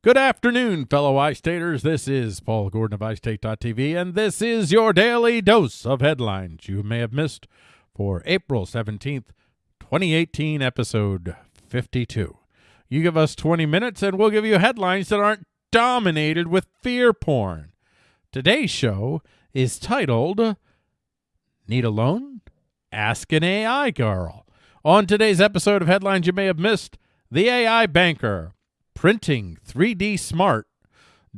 Good afternoon, fellow iStaters. This is Paul Gordon of iState.tv, and this is your daily dose of headlines you may have missed for April 17th, 2018, episode 52. You give us 20 minutes, and we'll give you headlines that aren't dominated with fear porn. Today's show is titled Need a Loan? Ask an AI Girl. On today's episode of Headlines You May Have Missed, the AI Banker, Printing 3D Smart,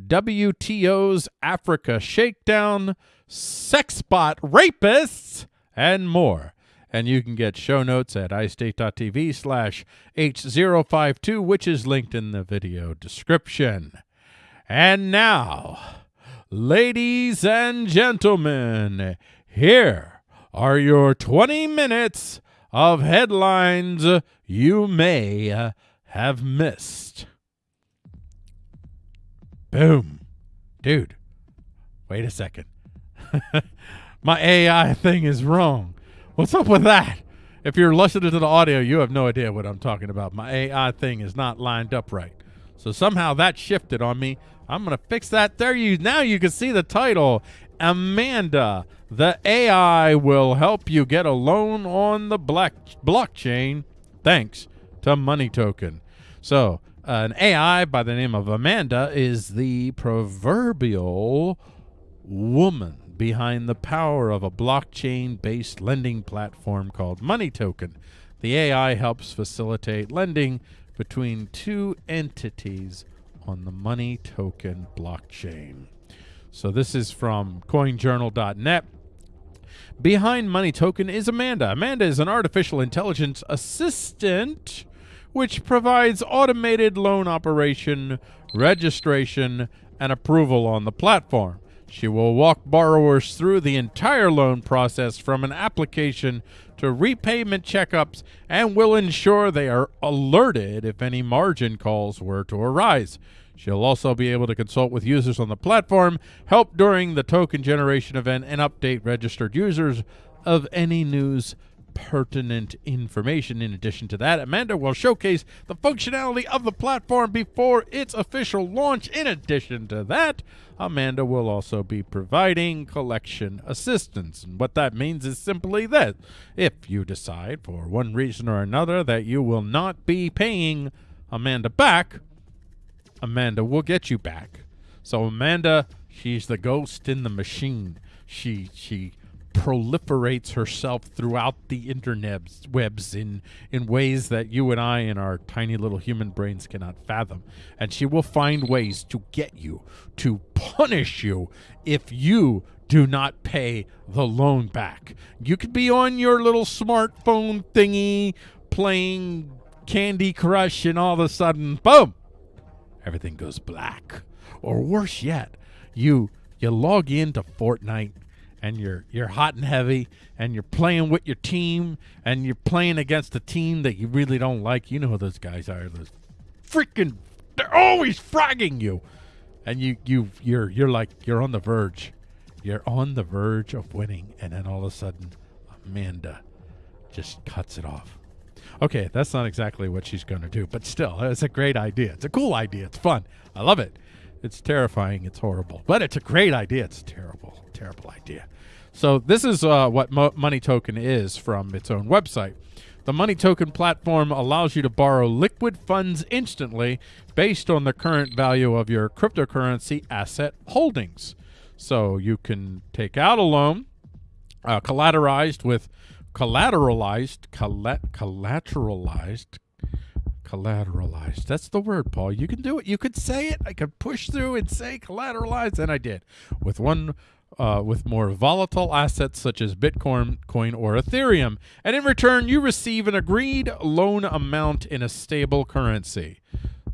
WTO's Africa Shakedown, Sexbot Rapists, and more. And you can get show notes at iState.tv slash H052, which is linked in the video description. And now, ladies and gentlemen, here are your 20 minutes of headlines you may have missed. Boom. Dude, wait a second. My AI thing is wrong. What's up with that? If you're listening to the audio, you have no idea what I'm talking about. My AI thing is not lined up right. So somehow that shifted on me. I'm going to fix that. There you now you can see the title. Amanda, the AI will help you get a loan on the black blockchain thanks to Money Token. So, an AI by the name of Amanda is the proverbial woman behind the power of a blockchain based lending platform called Money Token. The AI helps facilitate lending between two entities on the Money Token blockchain. So, this is from coinjournal.net. Behind Money Token is Amanda. Amanda is an artificial intelligence assistant which provides automated loan operation, registration, and approval on the platform. She will walk borrowers through the entire loan process from an application to repayment checkups and will ensure they are alerted if any margin calls were to arise. She'll also be able to consult with users on the platform, help during the token generation event, and update registered users of any news pertinent information. In addition to that, Amanda will showcase the functionality of the platform before its official launch. In addition to that, Amanda will also be providing collection assistance. And what that means is simply that if you decide for one reason or another that you will not be paying Amanda back, Amanda will get you back. So Amanda, she's the ghost in the machine. She she proliferates herself throughout the internets webs in in ways that you and I in our tiny little human brains cannot fathom. And she will find ways to get you to punish you if you do not pay the loan back. You could be on your little smartphone thingy playing Candy Crush and all of a sudden boom everything goes black. Or worse yet you you log into Fortnite and you're you're hot and heavy and you're playing with your team and you're playing against a team that you really don't like. You know who those guys are. Those freaking they're always fragging you. And you you you're you're like you're on the verge. You're on the verge of winning and then all of a sudden Amanda just cuts it off. Okay, that's not exactly what she's going to do, but still, it's a great idea. It's a cool idea. It's fun. I love it. It's terrifying. It's horrible, but it's a great idea. It's a terrible, terrible idea. So this is uh, what Mo- Money Token is from its own website. The Money Token platform allows you to borrow liquid funds instantly based on the current value of your cryptocurrency asset holdings. So you can take out a loan uh, collateralized with collateralized collateralized collateralized. That's the word, Paul. You can do it. You could say it. I could push through and say collateralized, and I did. With one uh, with more volatile assets such as Bitcoin coin or Ethereum. And in return, you receive an agreed loan amount in a stable currency.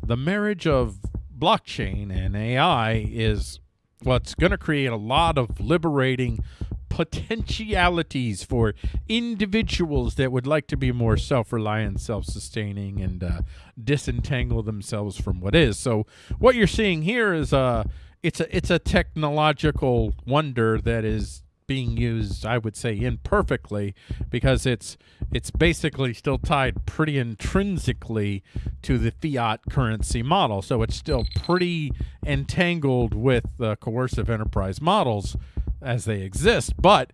The marriage of blockchain and AI is what's going to create a lot of liberating potentialities for individuals that would like to be more self-reliant, self-sustaining, and uh, disentangle themselves from what is. So what you're seeing here is uh, it's a it's a technological wonder that is being used, I would say, imperfectly because it's it's basically still tied pretty intrinsically to the fiat currency model. So it's still pretty entangled with the coercive enterprise models as they exist, but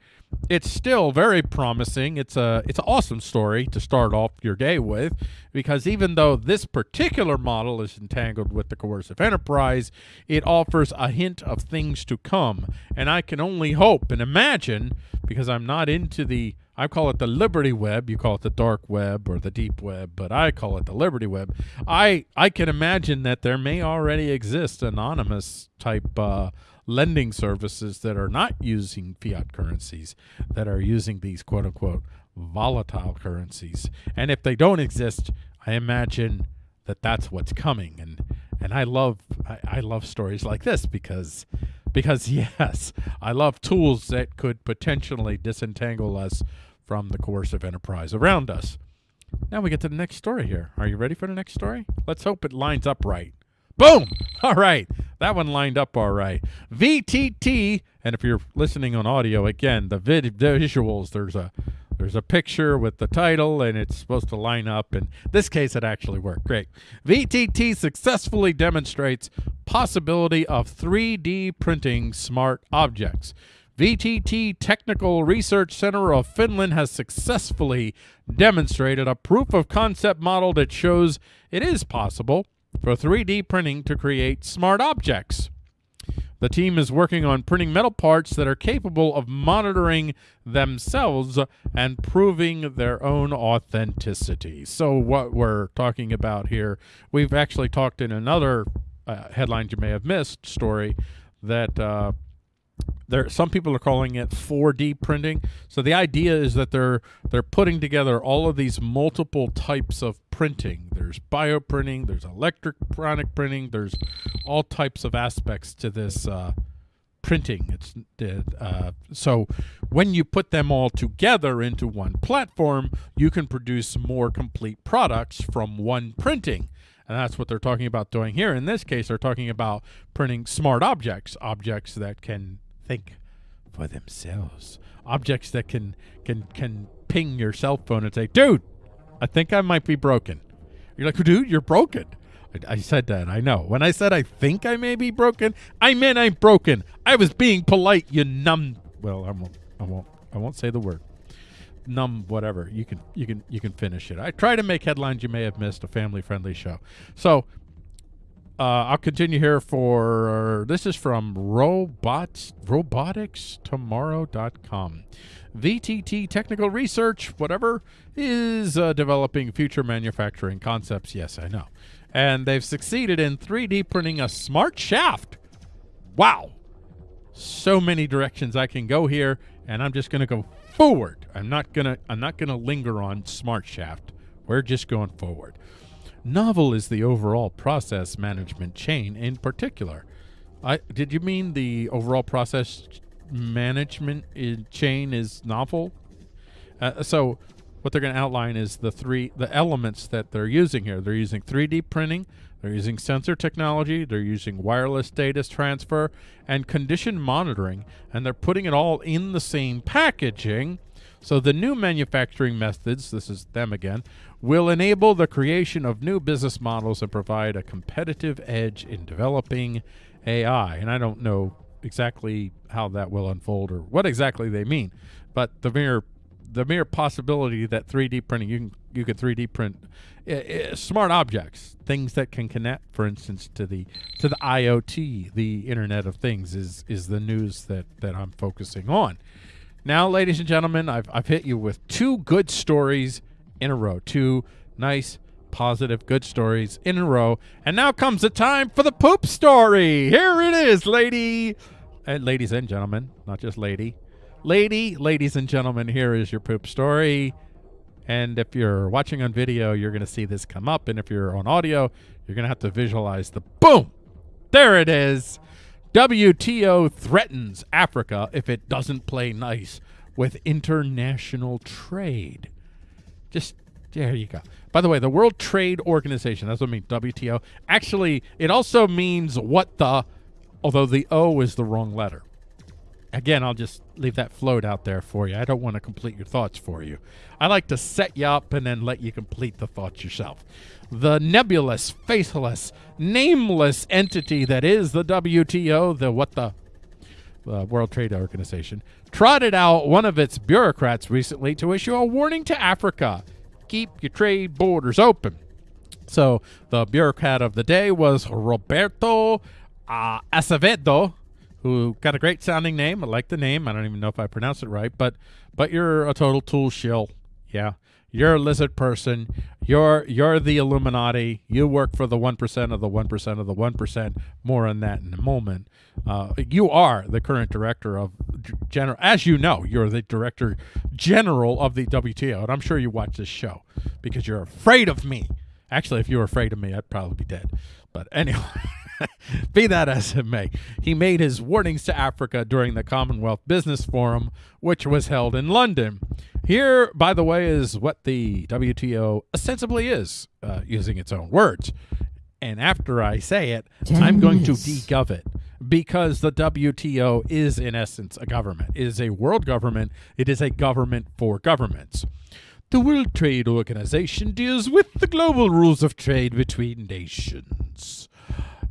it's still very promising. It's a it's an awesome story to start off your day with because even though this particular model is entangled with the coercive enterprise, it offers a hint of things to come. And I can only hope and imagine because I'm not into the I call it the Liberty Web, you call it the dark web or the deep web, but I call it the Liberty Web. I I can imagine that there may already exist anonymous type uh, lending services that are not using fiat currencies, that are using these quote unquote volatile currencies. And if they don't exist, I imagine that that's what's coming. And and I love I, I love stories like this because because yes, I love tools that could potentially disentangle us from the coercive enterprise around us. Now we get to the next story here. Are you ready for the next story? Let's hope it lines up right. Boom! All right. That one lined up all right. VTT, and if you're listening on audio, again, the vid visuals, there's a there's a picture with the title and it's supposed to line up. In this case, it actually worked. Great. VTT successfully demonstrates possibility of 3D printing smart objects. VTT Technical Research Center of Finland has successfully demonstrated a proof of concept model that shows it is possible for 3D printing to create smart objects. The team is working on printing metal parts that are capable of monitoring themselves and proving their own authenticity. So, what we're talking about here, we've actually talked in another uh, headline you may have missed story that uh, there some people are calling it 4D printing. So the idea is that they're they're putting together all of these multiple types of printing. There's bioprinting, there's electronic printing, there's all types of aspects to this uh, printing. It's uh, so when you put them all together into one platform, you can produce more complete products from one printing. And that's what they're talking about doing here. In this case, they're talking about printing smart objects, objects that can think for themselves. Objects that can can can ping your cell phone and say, "Dude, I think I might be broken." You're like, "Dude, you're broken." I, I said that. I know. When I said I think I may be broken, I meant I'm broken. I was being polite. You numb. Well, I won't. I won't. I won't say the word. Numb. Whatever. You can. You can. You can finish it. I try to make headlines you may have missed. A family-friendly show. So uh, I'll continue here for this is from robots roboticstomorrow.com. VTT Technical Research, whatever, is uh, developing future manufacturing concepts. Yes, I know. And they've succeeded in 3D printing a smart shaft. Wow. So many directions I can go here, and I'm just going to go forward. I'm not going to I'm not going to linger on smart shaft. We're just going forward. Novel is the overall process management chain in particular. I did you mean the overall process management chain is novel? Uh, so what they're going to outline is the three the elements that they're using here. They're using 3D printing, they're using sensor technology, they're using wireless data transfer and condition monitoring, and they're putting it all in the same packaging. So the new manufacturing methods, this is them again, will enable the creation of new business models and provide a competitive edge in developing AI. And I don't know exactly how that will unfold or what exactly they mean, but the mere the mere possibility that 3D printing you can you can 3D print uh, smart objects, things that can connect, for instance, to the to the IoT, the Internet of Things, is is the news that that I'm focusing on. Now, ladies and gentlemen, I've I've hit you with two good stories in a row. Two nice, positive, good stories in a row. And now comes the time for the poop story. Here it is, lady. And ladies and gentlemen, not just lady. Lady, ladies and gentlemen, here is your poop story. And if you're watching on video, you're going to see this come up. And if you're on audio, you're going to have to visualize the boom. There it is. WTO threatens Africa if it doesn't play nice with international trade. Just there you go. By the way, the World Trade Organization, that's what I mean, WTO. Actually, it also means what the, although the O is the wrong letter. Again, I'll just leave that float out there for you. I don't want to complete your thoughts for you. I like to set you up and then let you complete the thoughts yourself. The nebulous, faceless, nameless entity that is the WTO, the what the World Trade Organization, trotted out one of its bureaucrats recently to issue a warning to Africa keep your trade borders open. So the bureaucrat of the day was Roberto uh, Acevedo, who got a great sounding name. I like the name. I don't even know if I pronounced it right, but but you're a total tool shill. Yeah. You're a lizard person. You're you're the Illuminati. You work for the one percent of the one percent of the one percent. More on that in a moment. Uh, you are the current director of general. As you know, you're the director general of the WTO, and I'm sure you watch this show because you're afraid of me. Actually, if you were afraid of me, I'd probably be dead. But anyway. Be that as it may, he made his warnings to Africa during the Commonwealth Business Forum, which was held in London. Here, by the way, is what the WTO ostensibly is, uh, using its own words. And after I say it, i I'm going to degov it because the WTO is, in essence, a government. It is a world government. It is a government for governments. The World Trade Organization deals with the global rules of trade between nations.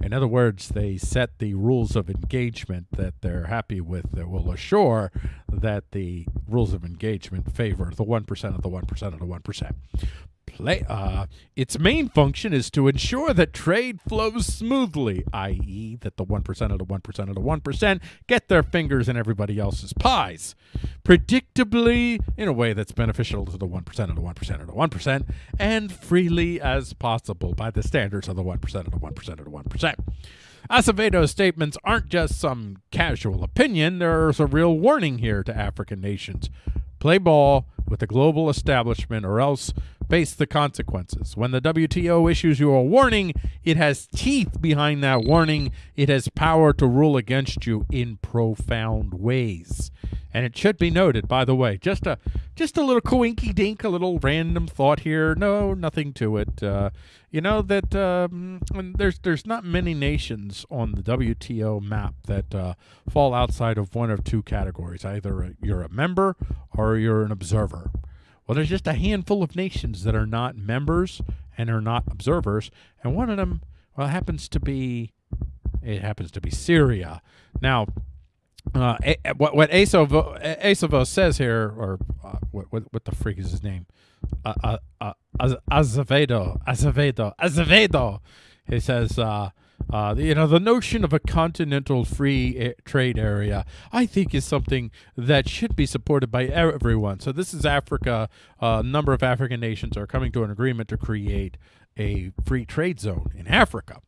In other words, they set the rules of engagement that they're happy with that will assure that the rules of engagement favor the 1% of the 1% of the 1% play, uh, its main function is to ensure that trade flows smoothly, i.e., that the 1% of the 1% of the 1% get their fingers in everybody else's pies, predictably in a way that's beneficial to the 1% of the 1% of the 1%, and freely as possible by the standards of the 1% of the 1% of the 1%. Acevedo's statements aren't just some casual opinion, there's a real warning here to African nations. Play ball with the global establishment or else face the consequences. When the WTO issues you a warning, it has teeth behind that warning. It has power to rule against you in profound ways. And it should be noted, by the way, just a just a little coinky dink, a little random thought here. No, nothing to it. Uh, you know that um, there's there's not many nations on the WTO map that uh, fall outside of one of two categories. Either you're a member or you're an observer. Well, there's just a handful of nations that are not members and are not observers, and one of them, well, happens to be, it happens to be Syria. Now, uh, what what Acevedo, says here, or uh, what, what, what the freak is his name? Uh, uh, uh Azevedo, Azevedo, Azevedo. He says, uh, uh, you know, the notion of a continental free trade area, I think, is something that should be supported by everyone. So this is Africa. A number of African nations are coming to an agreement to create a free trade zone in Africa.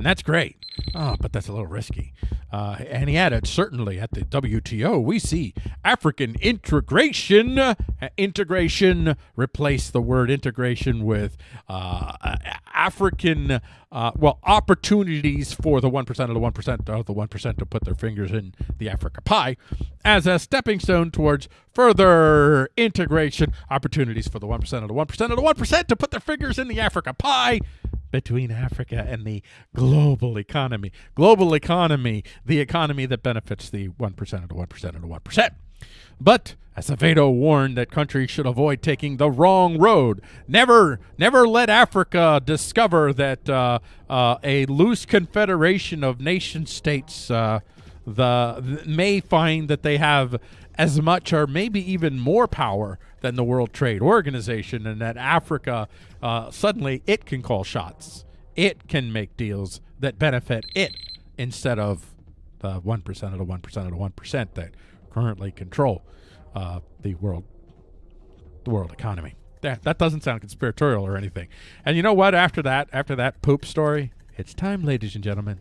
And that's great. Oh, but that's a little risky. Uh, and he added, certainly at the WTO, we see African integration. Uh, integration, replace the word integration with uh, African, uh, well, opportunities for the 1% of the 1% of the 1% to put their fingers in the Africa pie as a stepping stone towards further integration, opportunities for the 1% of the 1% of the 1% to put their fingers in the Africa pie between Africa and the global economy. Global economy, the economy that benefits the 1% of the 1% of the 1%. But Acevedo warned that countries should avoid taking the wrong road. Never, never let Africa discover that uh, uh, a loose confederation of nation states uh, the may find that they have as much or maybe even more power than the World Trade Organization, and that Africa uh, suddenly it can call shots. It can make deals that benefit it instead of the one percent of the one percent of the one percent that currently control uh, the world the world economy. That that doesn't sound conspiratorial or anything. And you know what? After that, after that poop story, it's time, ladies and gentlemen.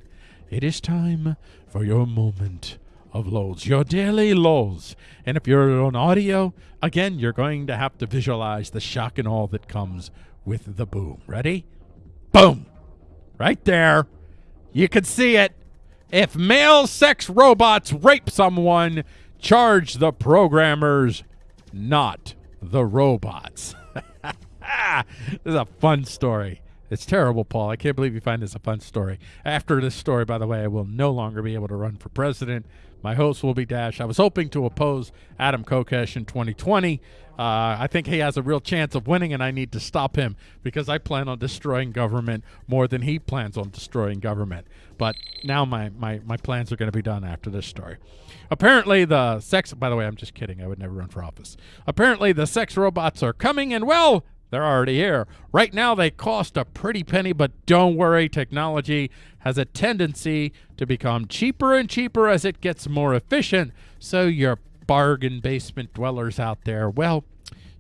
It is time for your moment of lows, your daily lows. And if you're on audio, again, you're going to have to visualize the shock and all that comes with the boom. Ready? Boom! Right there. You can see it. If male sex robots rape someone, charge the programmers, not the robots. this is a fun story. It's terrible, Paul. I can't believe you find this a fun story. After this story, by the way, I will no longer be able to run for president. My host will be Dash. I was hoping to oppose Adam Kokesh in 2020. Uh, I think he has a real chance of winning, and I need to stop him because I plan on destroying government more than he plans on destroying government. But now my, my, my plans are going to be done after this story. Apparently, the sex, by the way, I'm just kidding. I would never run for office. Apparently, the sex robots are coming, and well, they're already here. Right now, they cost a pretty penny, but don't worry, technology has a tendency to become cheaper and cheaper as it gets more efficient. So, your bargain basement dwellers out there, well,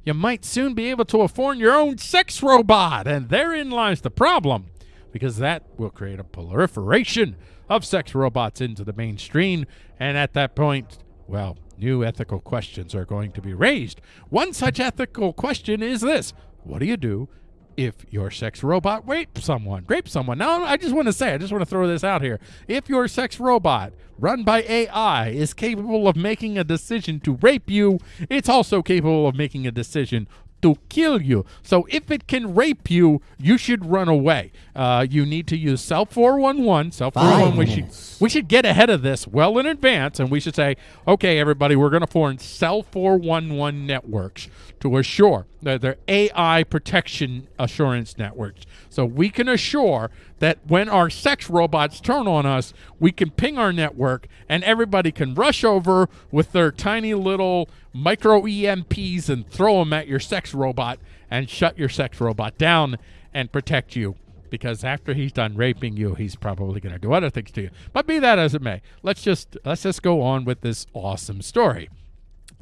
you might soon be able to afford your own sex robot. And therein lies the problem, because that will create a proliferation of sex robots into the mainstream. And at that point, well, new ethical questions are going to be raised. One such ethical question is this what do you do if your sex robot rapes someone? Rape someone. Now, I just want to say, I just want to throw this out here. If your sex robot, run by AI, is capable of making a decision to rape you, it's also capable of making a decision to kill you. So if it can rape you, you should run away. Uh, you need to use Cell 411. Cell 411. We should we should get ahead of this well in advance, and we should say, okay, everybody, we're going to form Cell 411 networks to assure that they're AI protection assurance networks. So we can assure that when our sex robots turn on us, we can ping our network, and everybody can rush over with their tiny little micro EMPs and throw them at your sex robot and shut your sex robot down and protect you. Because after he's done raping you, he's probably going to do other things to you. But be that as it may, let's just let's just go on with this awesome story.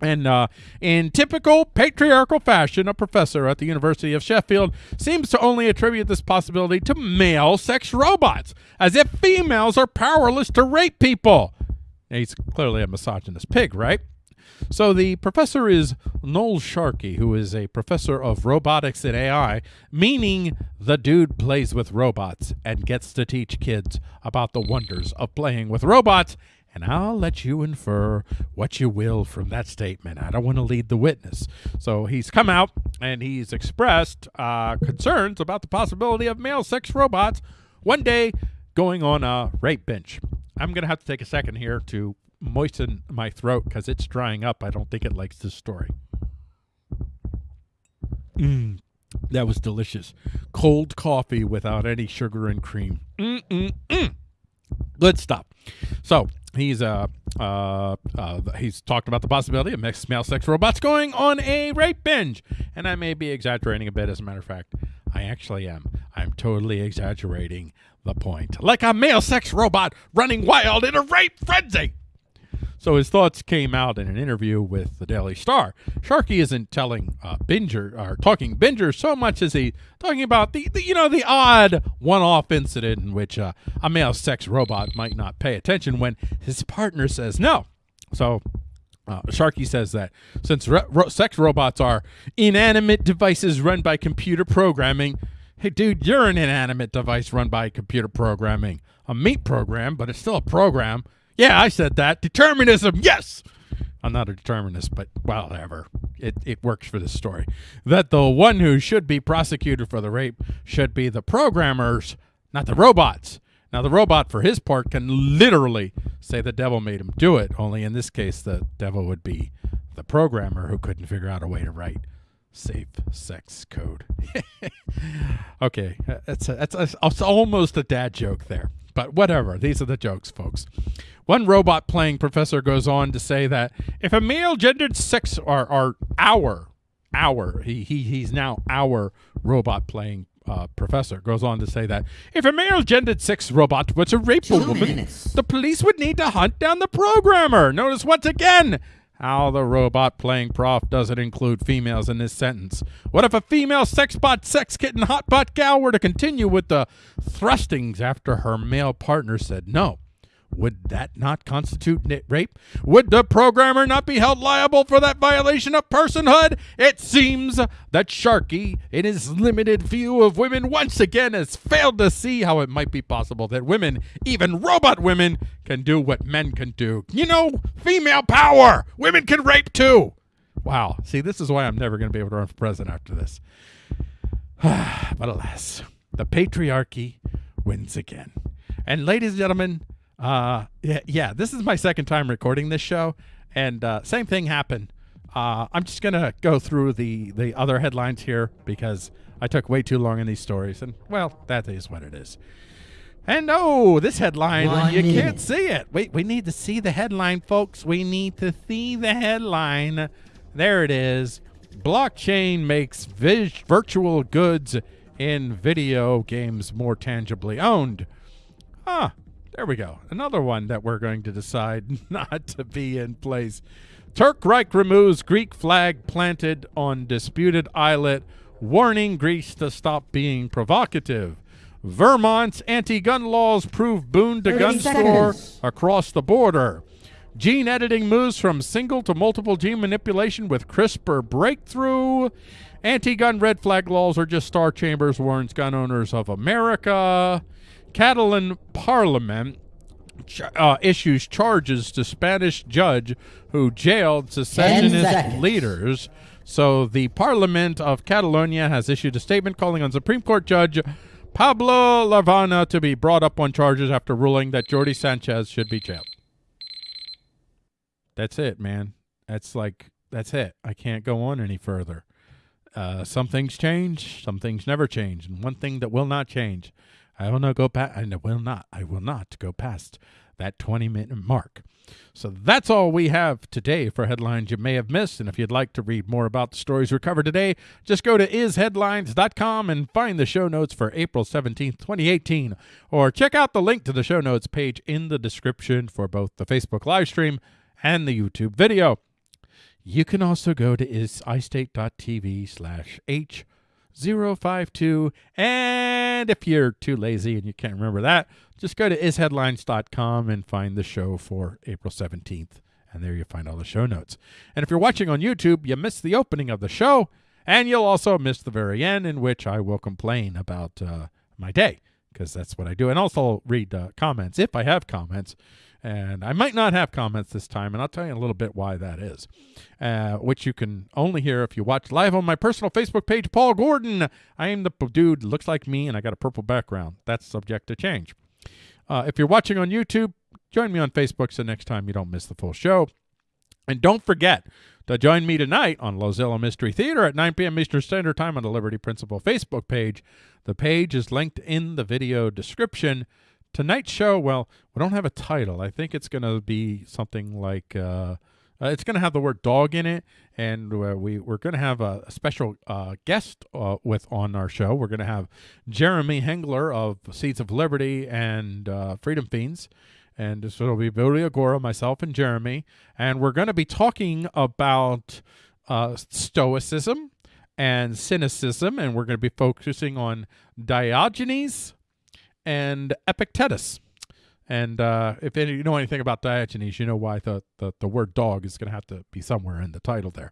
And uh, in typical patriarchal fashion, a professor at the University of Sheffield seems to only attribute this possibility to male sex robots, as if females are powerless to rape people. He's clearly a misogynist pig, right? So the professor is Noel Sharkey, who is a professor of robotics and AI, meaning the dude plays with robots and gets to teach kids about the wonders of playing with robots. And I'll let you infer what you will from that statement. I don't want to lead the witness. So he's come out and he's expressed uh, concerns about the possibility of male sex robots one day going on a rape bench. I'm going to have to take a second here to moisten my throat because it's drying up. I don't think it likes this story. Mmm, that was delicious. Cold coffee without any sugar and cream. Mm-mm-mm. Good stuff. So he's uh, uh, uh, he's talked about the possibility of mixed male sex robots going on a rape binge, and I may be exaggerating a bit. As a matter of fact, I actually am. I'm totally exaggerating the point, like a male sex robot running wild in a rape frenzy. So his thoughts came out in an interview with the Daily Star. Sharkey isn't telling uh, Binger or talking Binger so much as he talking about the, the you know the odd one-off incident in which uh, a male sex robot might not pay attention when his partner says no. So uh, Sharkey says that since ro sex robots are inanimate devices run by computer programming, hey, dude, you're an inanimate device run by computer programming. A meat program, but it's still a program. Yeah, I said that. Determinism, yes. I'm not a determinist, but whatever. It, it works for this story. That the one who should be prosecuted for the rape should be the programmers, not the robots. Now, the robot, for his part, can literally say the devil made him do it, only in this case, the devil would be the programmer who couldn't figure out a way to write safe sex code. okay, that's, a, that's, a, it's almost a dad joke there, but whatever. These are the jokes, folks. One robot playing professor goes on to say that if a male gendered sex or, or our our he, he he's now our robot playing uh, professor goes on to say that if a male gendered sex robot were to rape Two a woman, the police would need to hunt down the programmer. Notice once again how the robot playing prof doesn't include females in this sentence. What if a female sexbot, sex kitten, hotbot gal were to continue with the thrustings after her male partner said no? Would that not constitute rape? Would the programmer not be held liable for that violation of personhood? It seems that Sharkey, in his limited view of women, once again has failed to see how it might be possible that women, even robot women, can do what men can do. You know, female power! Women can rape too! Wow. See, this is why I'm never going to be able to run for president after this. but alas. the patriarchy wins again. And ladies and gentlemen, uh, yeah, yeah, this is my second time recording this show, and uh, same thing happened. Uh, I'm just gonna go through the the other headlines here because I took way too long in these stories, and well, that is what it is. And oh, this headline, One you minute. can't see it. Wait, we need to see the headline, folks. We need to see the headline. There it is. Blockchain makes vis- virtual goods in video games more tangibly owned. Ah, there we go. Another one that we're going to decide not to be in place. Turk Reich removes Greek flag planted on disputed islet, warning Greece to stop being provocative. Vermont's anti gun laws prove boon to 30 gun store across the border. Gene editing moves from single to multiple gene manipulation with CRISPR breakthrough. Anti gun red flag laws are just star chambers, warns gun owners of America. Catalan parliament uh, issues charges to Spanish judge who jailed secessionist leaders. So the Parliament of Catalonia has issued a statement calling on Supreme Court Judge Pablo Llarena to be brought up on charges after ruling that Jordi Sanchez should be jailed. That's it, man. That's like that's it. I can't go on any further. Uh, some things change, some things never change, and one thing that will not change, I will not go past. I will not. I will not go past that twenty minute mark. So that's all we have today for headlines you may have missed. And if you'd like to read more about the stories we covered today, just go to isheadlines.com and find the show notes for April 17th, 2018. Or check out the link to the show notes page in the description for both the Facebook live stream and the YouTube video. You can also go to isistate.tv slash h052. And if you're too lazy and you can't remember that, just go to isheadlines.com and find the show for April 17th. And there you find all the show notes. And if you're watching on YouTube, you missed the opening of the show, and you'll also miss the very end, in which I will complain about uh, my day, because that's what I do. And also read uh, comments if I have comments. And I might not have comments this time, and I'll tell you a little bit why that is, uh, which you can only hear if you watch live on my personal Facebook page, Paul Gordon. I am the dude looks like me, and I got a purple background. That's subject to change. Uh, if you're watching on YouTube, join me on Facebook so next time you don't miss the full show. And don't forget to join me tonight on Lozilla Mystery Theater at 9 p.m. Eastern Standard Time on the Liberty Principle Facebook page. The page is linked in the video description. Tonight's show, well, we don't have a title. I think it's going to be something like uh, uh, it's going to have the word dog in it, and uh, we we're going to have a, special uh, guest uh, with on our show. We're going to have Jeremy Hengler of Seeds of Liberty and Freedom Fiends, and so it'll be Billy Agora, myself, and Jeremy, and we're going to be talking about Stoicism and cynicism, and we're going to be focusing on Diogenes and Epictetus. And uh, if any, you know anything about Diogenes, you know why the, the, the word dog is going to have to be somewhere in the title there.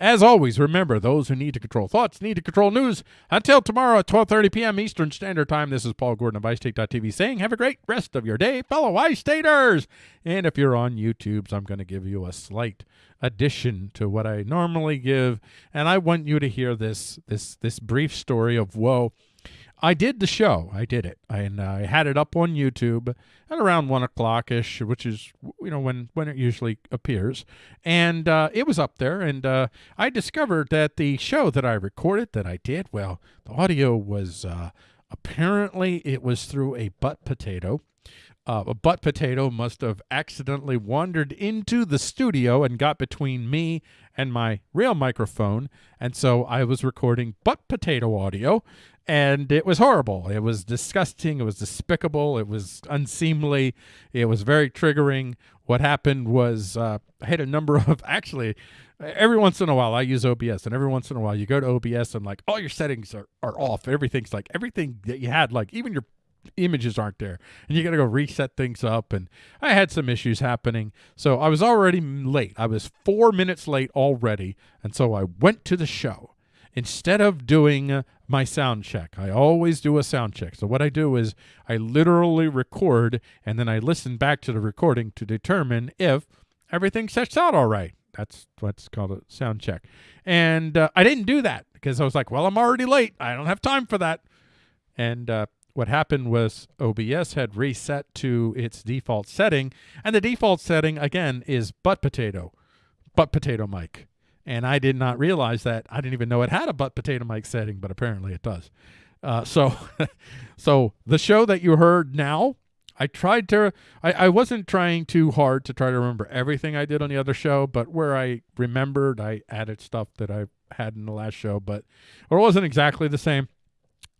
As always, remember, those who need to control thoughts need to control news. Until tomorrow at 12.30 p.m. Eastern Standard Time, this is Paul Gordon of iState.tv saying have a great rest of your day, fellow iStaters. And if you're on YouTube, I'm going to give you a slight addition to what I normally give. And I want you to hear this, this, this brief story of woe. I did the show. I did it, and I had it up on YouTube at around one o'clock ish, which is you know when when it usually appears, and uh, it was up there. And uh, I discovered that the show that I recorded, that I did, well, the audio was uh, apparently it was through a butt potato. Uh, a butt potato must have accidentally wandered into the studio and got between me and my real microphone. And so I was recording butt potato audio, and it was horrible. It was disgusting. It was despicable. It was unseemly. It was very triggering. What happened was uh, I had a number of actually. Every once in a while, I use OBS, and every once in a while, you go to OBS and like all your settings are, are off. Everything's like everything that you had, like even your images aren't there and you got to go reset things up and i had some issues happening. So i was already late. I was four minutes late already and so i went to the show. Instead of doing my sound check i always do a sound check. So what i do is i literally record and then i listen back to the recording to determine if everything sets out all right. That's what's called a sound check. And uh, i didn't do that because i was like well i'm already late. I don't have time for that. And uh, what happened was OBS had reset to its default setting, and the default setting again is butt potato, butt potato mic. And I did not realize that. I didn't even know it had a butt potato mic setting, but apparently it does. Uh, so, so the show that you heard now, I tried to. I, I wasn't trying too hard to try to remember everything I did on the other show, but where I remembered, I added stuff that I had in the last show, but it wasn't exactly the same.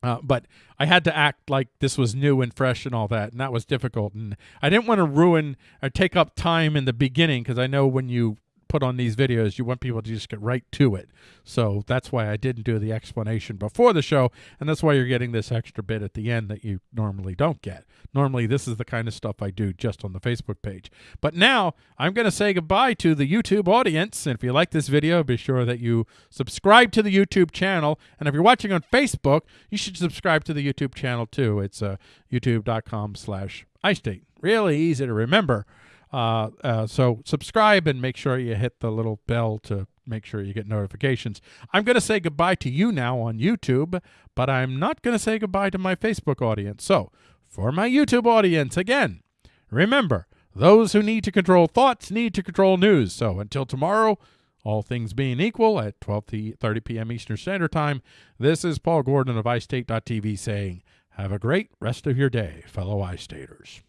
Uh, but I had to act like this was new and fresh and all that, and that was difficult. And I didn't want to ruin or take up time in the beginning because I know when you put on these videos, you want people to just get right to it. So that's why I didn't do the explanation before the show, and that's why you're getting this extra bit at the end that you normally don't get. Normally, this is the kind of stuff I do just on the Facebook page. But now I'm going to say goodbye to the YouTube audience. And if you like this video, be sure that you subscribe to the YouTube channel. And if you're watching on Facebook, you should subscribe to the YouTube channel too. It's uh, youtube.com slash iState. Really easy to remember. Uh, uh, so subscribe and make sure you hit the little bell to make sure you get notifications. I'm going to say goodbye to you now on YouTube, but I'm not going to say goodbye to my Facebook audience. So for my YouTube audience, again, remember, those who need to control thoughts need to control news. So until tomorrow, all things being equal at 12:30 p.m. Eastern Standard Time, this is Paul Gordon of iState.tv saying, have a great rest of your day, fellow iStaters.